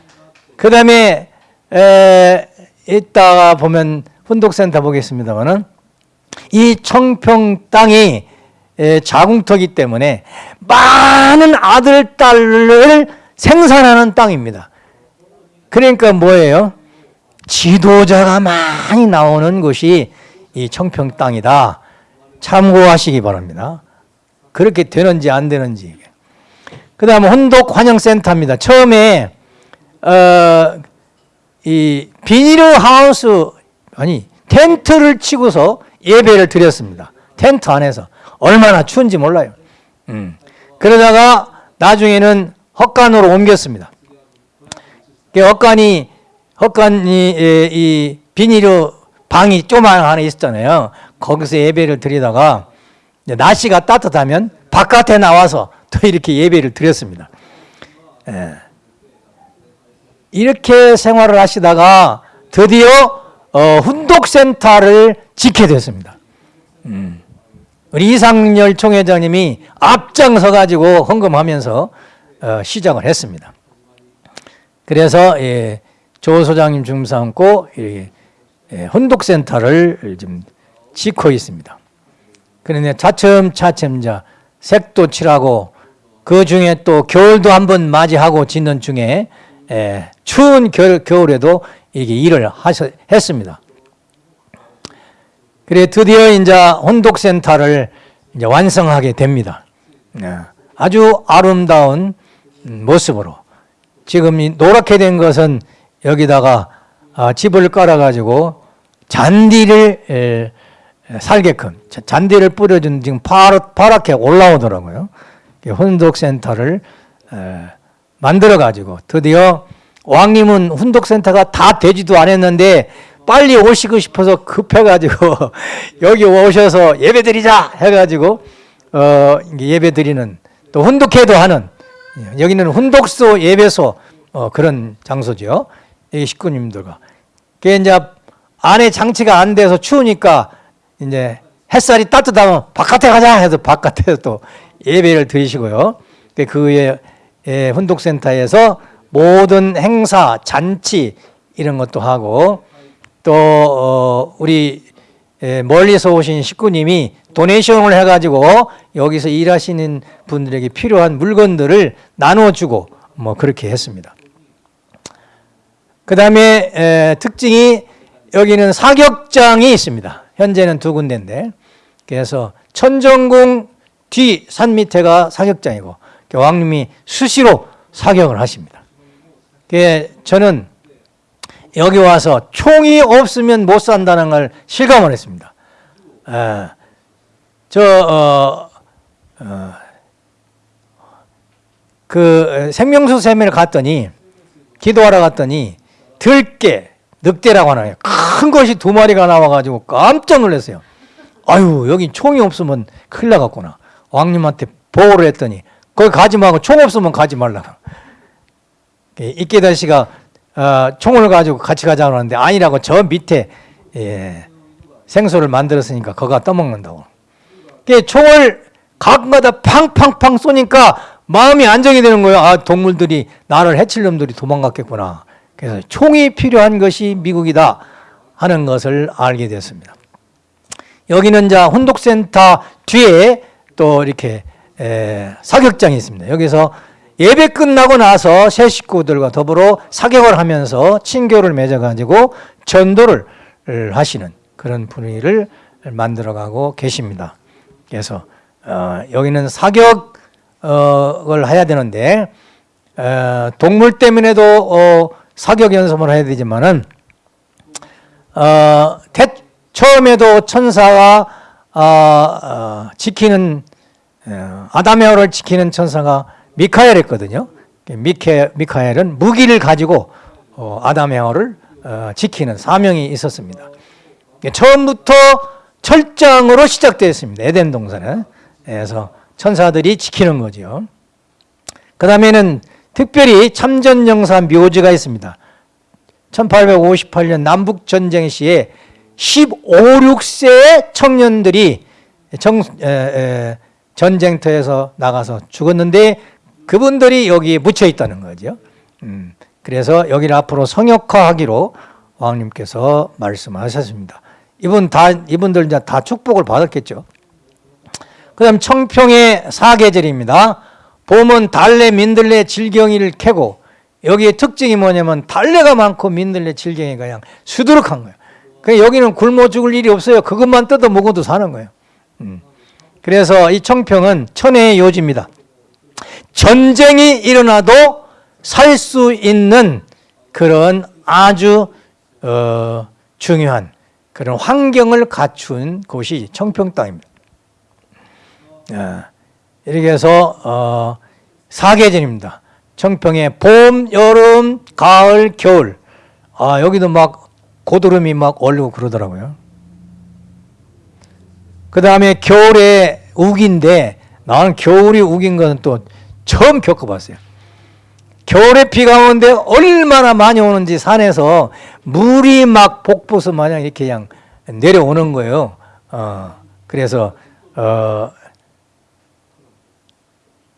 그 다음에 이따가 보면 훈독센터 보겠습니다만은 이 청평 땅이 에, 자궁터기 때문에 많은 아들, 딸을 생산하는 땅입니다. 그러니까 뭐예요? 지도자가 많이 나오는 곳이 이 청평 땅이다. 참고하시기 바랍니다. 그렇게 되는지 안 되는지. 그 다음에 혼독 환영센터입니다. 처음에 어, 이 비닐 하우스 아니 텐트를 치고서 예배를 드렸습니다. 텐트 안에서 얼마나 추운지 몰라요. 음. 그러다가 나중에는 헛간으로 옮겼습니다. 그 헛간이 헛간이 에, 이 비닐 방이 조만 하나 있었잖아요. 거기서 예배를 드리다가 날씨가 따뜻하면 바깥에 나와서 또 이렇게 예배를 드렸습니다. 예. 이렇게 생활을 하시다가 드디어 어, 훈독센터를 짓게 됐습니다. 음. 우리 이상열 총회장님이 앞장서 가지고 헌금하면서 어, 시작을 했습니다. 그래서 예, 조 소장님 중삼고 예, 예, 헌독센터를 지금 짓고 있습니다. 그런데 차츰차츰 자 색도 칠하고 그 중에 또 겨울도 한번 맞이하고 짓는 중에 예, 추운 겨울, 겨울 에도 이게 일을 하셔, 했습니다. 그래 드디어 이제 혼독센터를 이제 완성하게 됩니다. 예, 아주 아름다운 모습으로 지금 이 노랗게 된 것은 여기다가 아, 집을 깔아가지고 잔디를 에, 살게끔 잔디를 뿌려준 지금 파랗게 올라오더라고요. 혼독센터를 만들어 가지고 드디어 왕님은 훈독센터가 다 되지도 않았는데 빨리 오시고 싶어서 급해가지고 여기 오셔서 예배드리자 해가지고 어 예배드리는 또 훈독회도 하는 여기는 훈독소 예배소 어 그런 장소죠. 이 식구님들과 그 이제 안에 장치가 안 돼서 추우니까 이제 햇살이 따뜻하면 바깥에 가자 해서 바깥에서 또 예배를 드리시고요. 그 그의 예, 훈독센터에서 모든 행사, 잔치 이런 것도 하고 또 어, 우리 예, 멀리서 오신 식구님이 도네이션을 해가지고 여기서 일하시는 분들에게 필요한 물건들을 나눠주고 뭐 그렇게 했습니다. 그 다음에 특징이 여기는 사격장이 있습니다. 현재는 두 군데인데 그래서 천정궁 뒤 산 밑에가 사격장이고 왕님이 수시로 사격을 하십니다. 그게 저는 여기 와서 총이 없으면 못 산다는 걸 실감을 했습니다. 아, 저, 어, 어, 그 생명수 세미를 갔더니 기도하러 갔더니 들깨, 늑대라고 하나요. 큰 것이 두 마리가 나와가지고 깜짝 놀랐어요. 아유, 여기 총이 없으면 큰일 나갔구나. 왕님한테 보고를 했더니 거기 가지 말고 총 없으면 가지 말라고. 이케다 씨가 어, 총을 가지고 같이 가자고 하는데 아니라고 저 밑에 예, 생소를 만들었으니까 거가 떠먹는다고. 그 총을 가끔가다 팡팡팡 쏘니까 마음이 안정이 되는 거예요. 아 동물들이 나를 해칠 놈들이 도망갔겠구나. 그래서 총이 필요한 것이 미국이다 하는 것을 알게 됐습니다. 여기는 자 혼독센터 뒤에 또 이렇게 에, 사격장이 있습니다. 여기서 예배 끝나고 나서 새 식구들과 더불어 사격을 하면서 친교를 맺어가지고 전도를 하시는 그런 분위기를 만들어가고 계십니다. 그래서 어, 여기는 사격을 해야 되는데 어, 동물 때문에도 어, 사격 연습을 해야 되지만은 어, 태, 처음에도 천사가 어, 어, 지키는 어, 아담의 어를 지키는 천사가 미카엘이었거든요. 미케, 미카엘은 무기를 가지고 어, 아담의어를 어, 지키는 사명이 있었습니다. 처음부터 철장으로 시작되었습니다. 에덴 동산은. 그래서 천사들이 지키는 거죠. 그 다음에는 특별히 참전영사 묘지가 있습니다. 1858년 남북전쟁 시에 15, 6세의 청년들이 정, 에, 에, 전쟁터에서 나가서 죽었는데 그분들이 여기에 묻혀 있다는 거죠. 음, 그래서 여기를 앞으로 성역화하기로 왕님께서 말씀하셨습니다. 이분 다 이분들 이제 다 축복을 받았겠죠. 그 다음 청평의 사계절입니다. 봄은 달래, 민들레, 질경이를 캐고 여기에 특징이 뭐냐면 달래가 많고 민들레, 질경이가 그냥 수두룩한 거예요. 그 여기는 굶어 죽을 일이 없어요. 그것만 뜯어 먹어도 사는 거예요. 음. 그래서 이 청평은 천혜의 요지입니다. 전쟁이 일어나도 살 수 있는 그런 아주 어, 중요한 그런 환경을 갖춘 곳이 청평 땅입니다. 어, 이렇게 해서 어, 사계절입니다. 청평에 봄, 여름, 가을, 겨울. 아 여기도 막 고드름이 막 올리고 그러더라고요. 그 다음에 겨울에 우기인데 나는 겨울이 우긴 거는 또 처음 겪어봤어요. 겨울에 비가 오는데 얼마나 많이 오는지 산에서 물이 막 복부서 마냥 이렇게 그냥 내려오는 거예요. 어, 그래서 어,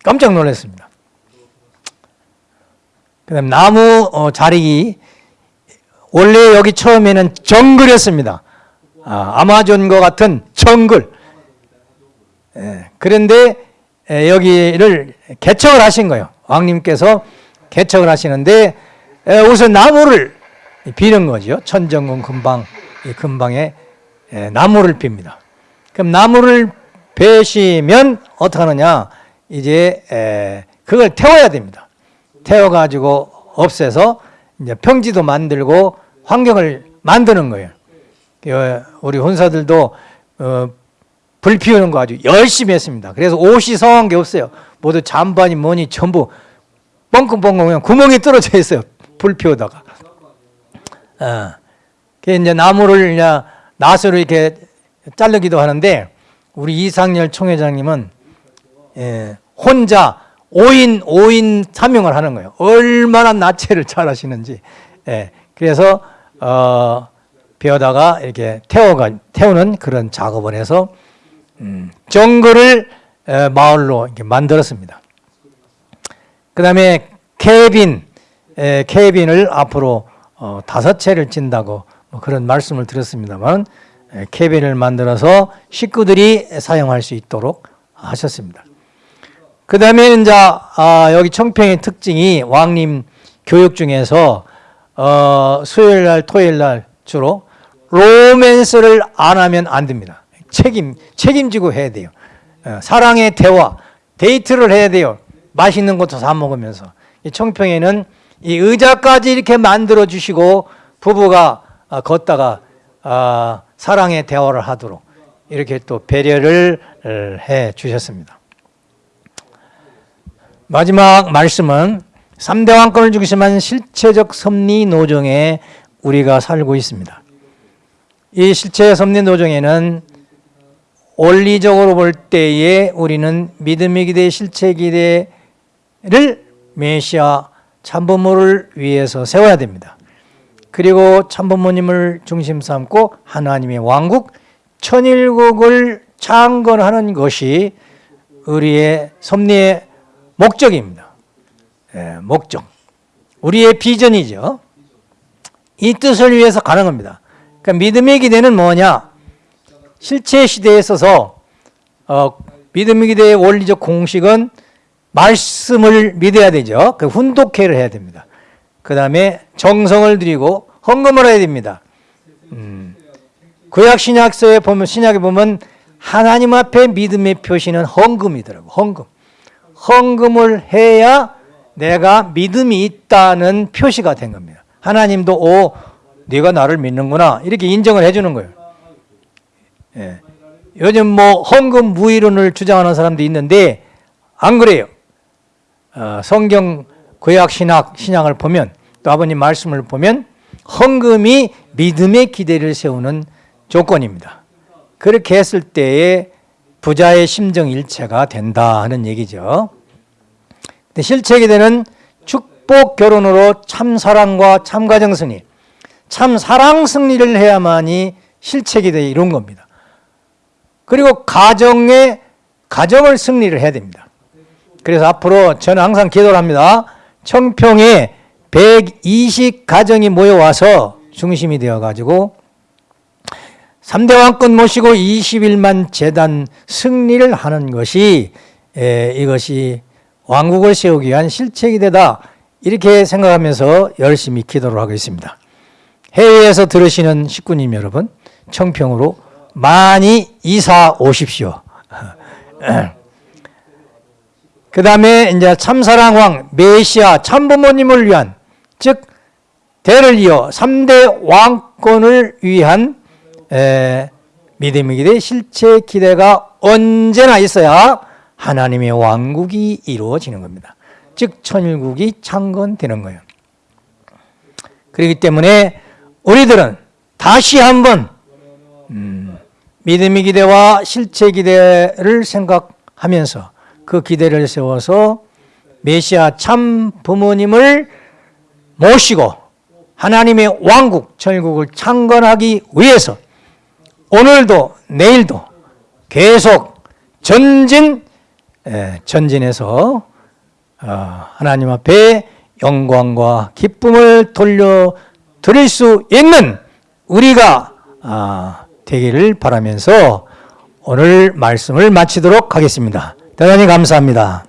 깜짝 놀랐습니다. 그다음 나무 어, 자리기 원래 여기 처음에는 정글이었습니다. 아, 아마존과 같은 정글. 예, 그런데 예, 여기를 개척을 하신 거예요. 왕님께서 개척을 하시는데 예, 우선 나무를 비는 거죠. 천정궁 근방, 이 근방에 예, 나무를 빕니다. 그럼 나무를 베시면 어떻게 하느냐? 이제 에, 그걸 태워야 됩니다. 태워가지고 없애서 이제 평지도 만들고 환경을 만드는 거예요. 그, 우리 혼사들도 어, 불 피우는 거 아주 열심히 했습니다. 그래서 옷이 성한 게 없어요. 모두 잠바니 뭐니 전부 뻥긋뻥긋 그냥 구멍이 떨어져 있어요. 불 피우다가. 어. 그 이제 나무를 그냥 낫으로 이렇게 자르기도 하는데 우리 이상열 총회장님은 예, 혼자 5인 5인 사명을 하는 거예요. 얼마나 나체를 잘 하시는지. 예, 그래서 어, 베어다가 이렇게 태워가 태우는 그런 작업을 해서 음, 정글을 에, 마을로 만들었습니다. 그 다음에 케빈 에, 케빈을 앞으로 어, 다섯 채를 찐다고 뭐 그런 말씀을 드렸습니다만 에, 케빈을 만들어서 식구들이 사용할 수 있도록 하셨습니다. 그 다음에 이제 아, 여기 청평의 특징이 왕님 교육 중에서 어, 수요일 날, 토요일 날 주로 로맨스를 안 하면 안 됩니다. 책임 책임지고 해야 돼요. 어, 사랑의 대화, 데이트를 해야 돼요. 맛있는 것도 사 먹으면서 이 청평에는 이 의자까지 이렇게 만들어 주시고 부부가 아, 걷다가 아, 사랑의 대화를 하도록 이렇게 또 배려를 해 주셨습니다. 마지막 말씀은 3대 왕권을 중심한 실체적 섭리 노정에 우리가 살고 있습니다. 이 실체 섭리 노정에는 원리적으로 볼 때에 우리는 믿음의 기대, 실체 기대를 메시아 참부모를 위해서 세워야 됩니다. 그리고 참부모님을 중심 삼고 하나님의 왕국, 천일국을 창건하는 것이 우리의 섭리의 목적입니다. 예, 목적. 우리의 비전이죠. 이 뜻을 위해서 가는 겁니다. 그러니까 믿음의 기대는 뭐냐? 실체 시대에 있어서 어, 믿음의 기대의 원리적 공식은 말씀을 믿어야 되죠. 그 훈독회를 해야 됩니다. 그 다음에 정성을 드리고 헌금을 해야 됩니다. 음, 구약 신약서에 보면 신약에 보면 하나님 앞에 믿음의 표시는 헌금이더라고. 헌금. 헌금을 해야 내가 믿음이 있다는 표시가 된 겁니다. 하나님도 오 네가 나를 믿는구나 이렇게 인정을 해주는 거예요. 예. 요즘 뭐 헌금 무이론을 주장하는 사람도 있는데 안 그래요. 어, 성경 구약 신학 신앙을 보면 또 아버님 말씀을 보면 헌금이 믿음의 기대를 세우는 조건입니다. 그렇게 했을 때에 부자의 심정 일체가 된다 하는 얘기죠. 근데 실체 기대는 축복 결혼으로 참 사랑과 참 가정 승리, 참 사랑 승리를 해야만이 실체 기대에 이룬 겁니다. 그리고 가정의 가정을 승리를 해야 됩니다. 그래서 앞으로 저는 항상 기도를 합니다. 청평에 120 가정이 모여와서 중심이 되어 가지고 3대 왕권 모시고 21만 재단 승리를 하는 것이 에, 이것이 왕국을 세우기 위한 실책이 되다 이렇게 생각하면서 열심히 기도를 하고 있습니다. 해외에서 들으시는 식구님 여러분 청평으로 많이 이사 오십시오. 그 다음에 이제 참사랑왕 메시아 참부모님을 위한 즉 대를 이어 3대 왕권을 위한 에, 믿음의 기대, 실체 기대가 언제나 있어야 하나님의 왕국이 이루어지는 겁니다. 즉 천일국이 창건되는 거예요. 그렇기 때문에 우리들은 다시 한번 음, 믿음의 기대와 실체 기대를 생각하면서 그 기대를 세워서 메시아 참 부모님을 모시고 하나님의 왕국, 천국을 창건하기 위해서 오늘도 내일도 계속 전진 에, 전진해서 어, 하나님 앞에 영광과 기쁨을 돌려 드릴 수 있는 우리가 아, 되기를 바라면서 오늘 말씀을 마치도록 하겠습니다. 대단히 감사합니다.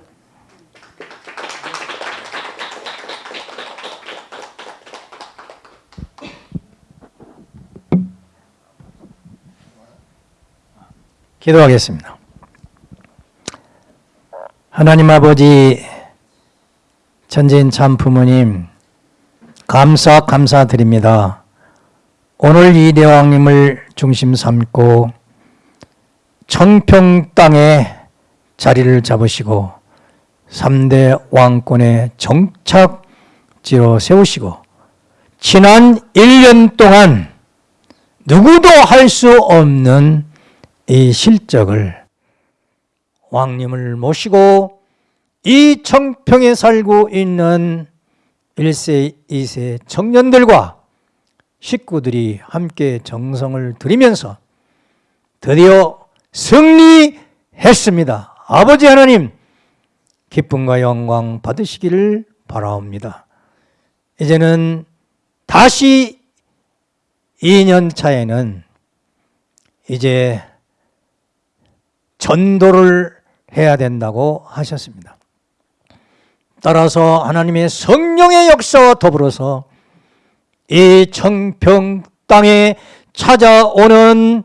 기도하겠습니다. 하나님 아버지 전진 참 부모님 감사 감사드립니다. 오늘 이 대왕님을 중심 삼고 청평 땅에 자리를 잡으시고 3대 왕권의 정착지로 세우시고 지난 1년 동안 누구도 할 수 없는 이 실적을 왕님을 모시고 이 청평에 살고 있는 1세, 2세 청년들과 식구들이 함께 정성을 들이면서 드디어 승리했습니다. 아버지 하나님 기쁨과 영광 받으시기를 바라옵니다. 이제는 다시 2년 차에는 이제 전도를 해야 된다고 하셨습니다. 따라서 하나님의 성령의 역사와 더불어서 이 청평 땅에 찾아오는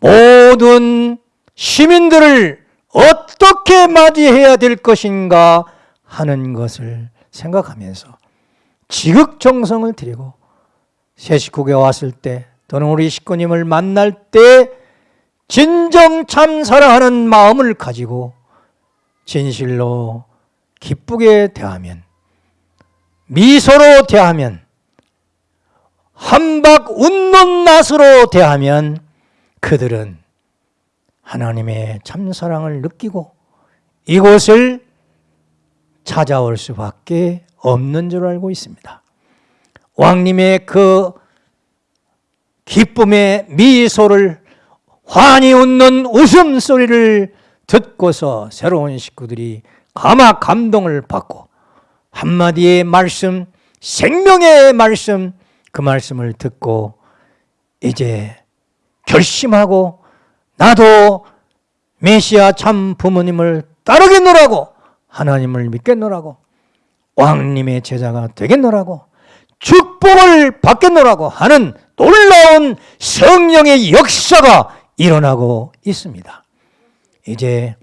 모든 시민들을 어떻게 맞이해야 될 것인가 하는 것을 생각하면서 지극정성을 드리고 새 식구가 왔을 때 또는 우리 식구님을 만날 때 진정 참 사랑하는 마음을 가지고 진실로 기쁘게 대하면 미소로 대하면 한박 웃는 낯으로 대하면 그들은 하나님의 참사랑을 느끼고 이곳을 찾아올 수밖에 없는 줄 알고 있습니다. 왕님의 그 기쁨의 미소를 환히 웃는 웃음소리를 듣고서 새로운 식구들이 가마 감동을 받고 한마디의 말씀, 생명의 말씀, 그 말씀을 듣고 이제 결심하고 나도 메시아 참 부모님을 따르겠노라고 하나님을 믿겠노라고 왕님의 제자가 되겠노라고 축복을 받겠노라고 하는 놀라운 성령의 역사가 일어나고 있습니다. 이제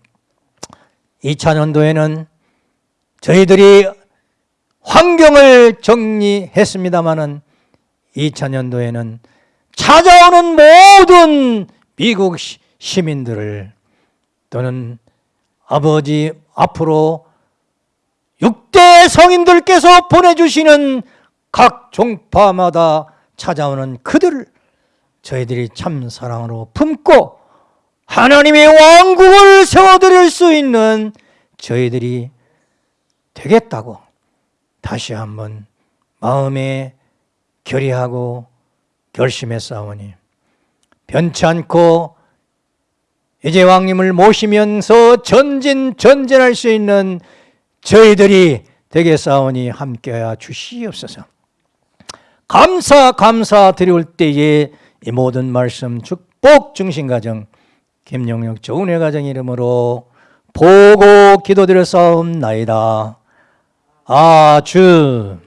2000년도에는 저희들이 환경을 정리했습니다마는 2000년도에는 찾아오는 모든 미국 시- 시민들을 또는 아버지 앞으로 6대 성인들께서 보내주시는 각 종파마다 찾아오는 그들을 저희들이 참 사랑으로 품고 하나님의 왕국을 세워드릴 수 있는 저희들이 되겠다고 다시 한번 마음에 결의하고 결심했사오니 변치 않고 이제 왕님을 모시면서 전진 전진할 수 있는 저희들이 되겠사오니 함께하여 주시옵소서. 감사 감사 드릴 때에 이 모든 말씀 축복 중심가정 김용혁 좋은 가정 이름으로 보고 기도드렸사옵나이다. 아주